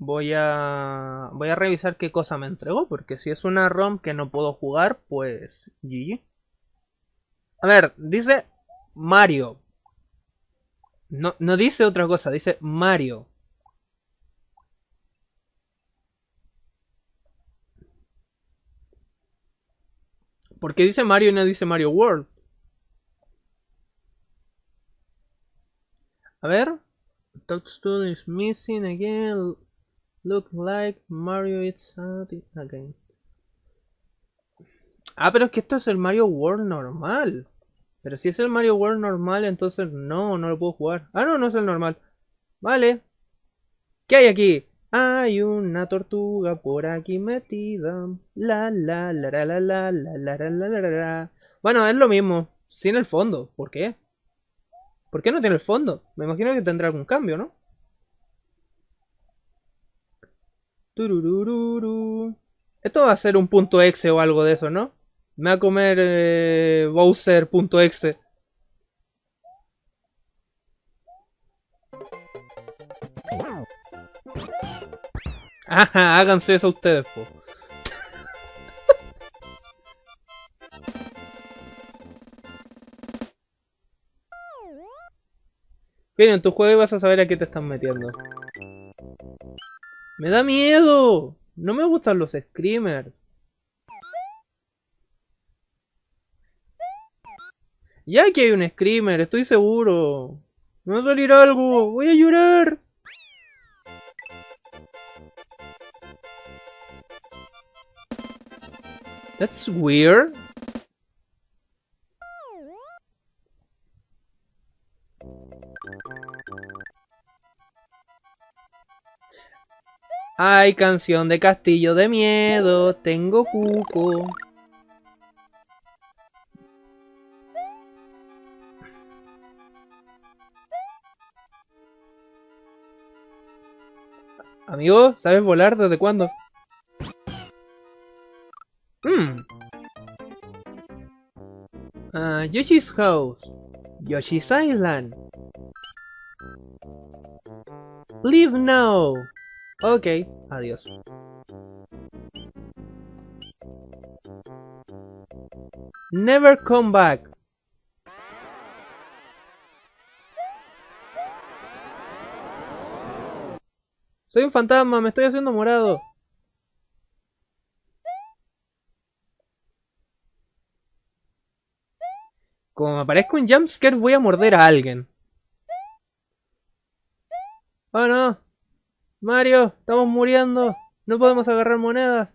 voy a voy a revisar qué cosa me entregó, porque si es una ROM que no puedo jugar, pues GG. A ver, dice Mario. No, no dice otra cosa, dice Mario. ¿Por qué dice Mario y no dice Mario World? A ver. Toadstool is missing again. Look like Mario is again. Ah, pero es que esto es el Mario World normal. Pero si es el Mario World normal, entonces no, no lo puedo jugar. Ah, no, no es el normal. Vale. ¿Qué hay aquí? Hay una tortuga por aquí metida. La la la la la la la la la la la la. Bueno, es lo mismo, sin el fondo. ¿Por qué? ¿Por qué no tiene el fondo? Me imagino que tendrá algún cambio, ¿no? Tururururu. Esto va a ser un punto exe o algo de eso, ¿no? Me va a comer eh, Bowser.exe. Ajá, háganse eso ustedes, po. Bien, en tu juego vas a saber a qué te están metiendo. ¡Me da miedo! No me gustan los screamers. Ya que hay un screamer, estoy seguro. Me va a salir algo. Voy a llorar. That's weird. Ay, canción de castillo de miedo, tengo cuco. Amigo, ¿sabes volar desde cuándo? Hmm. Uh, Yoshi's House. Yoshi's Island. Leave now. Ok, adiós. Never come back. Soy un fantasma, me estoy haciendo morado. Como me aparezca un jumpscare voy a morder a alguien. Oh no. Mario, estamos muriendo. No podemos agarrar monedas.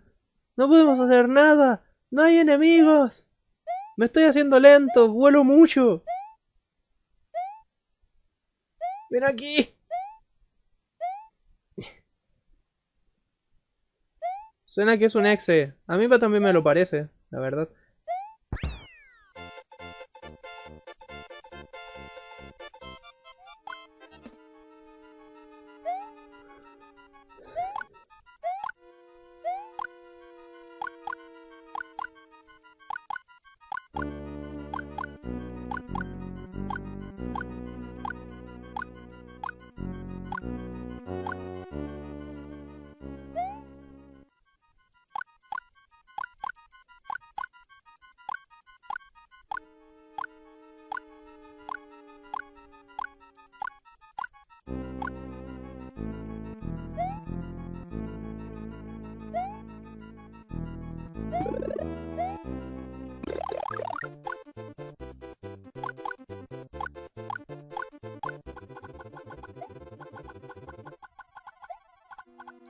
No podemos hacer nada. No hay enemigos. Me estoy haciendo lento. Vuelo mucho. Ven aquí. Suena que es un exe. A mí también me lo parece, la verdad.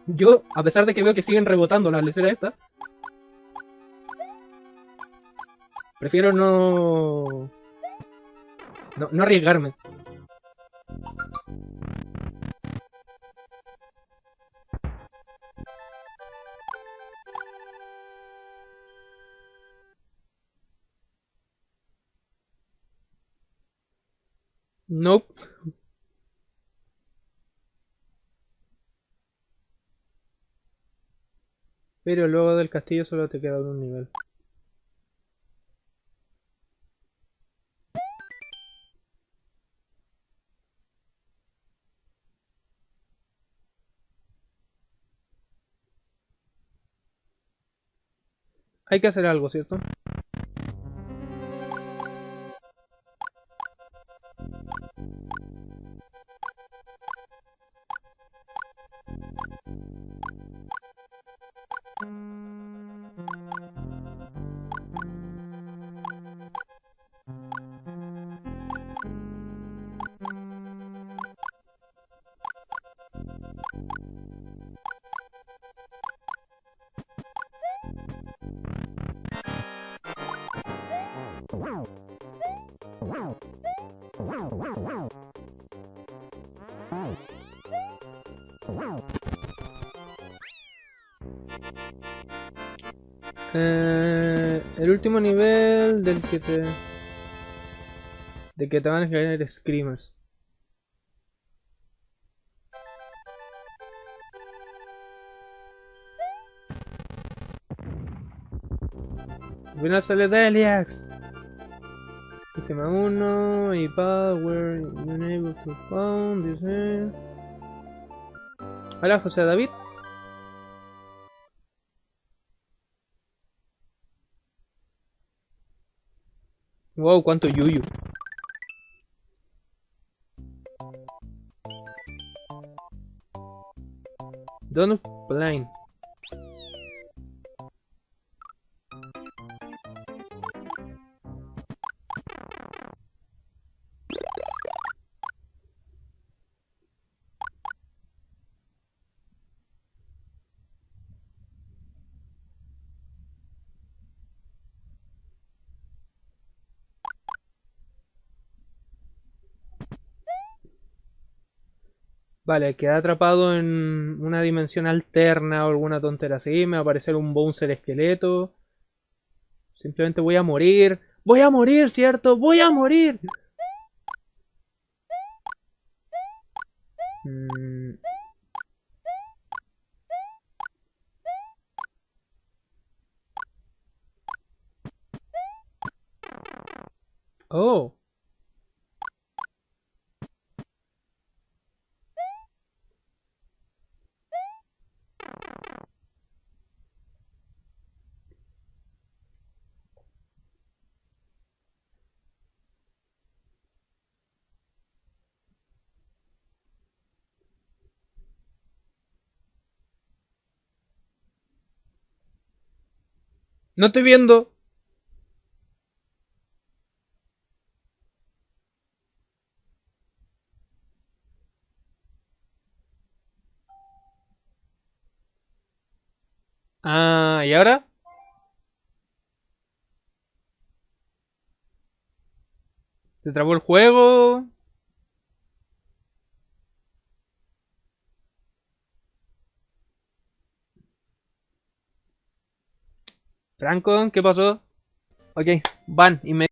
Yo, a pesar de que veo que siguen rebotando las leceras estas, prefiero no... no... No arriesgarme. Nope. Pero luego del castillo solo te queda un nivel. Hay que hacer algo, ¿cierto? Eh, el último nivel del que te... De que te van a caer screamers. Al final sale Deliax. Sistema 1 y Power. Unable to found. Dice. Hola José David. Wow, cuánto yuyu. Don't blind. Vale, queda atrapado en una dimensión alterna o alguna tontera así. Me va a aparecer un bouncer esqueleto. Simplemente voy a morir. ¡Voy a morir, cierto! ¡Voy a morir! Mm. Oh. No estoy viendo. Ah, ¿y ahora? ¿Se trabó el juego? Franco, ¿qué pasó? Ok, van, inmediatamente.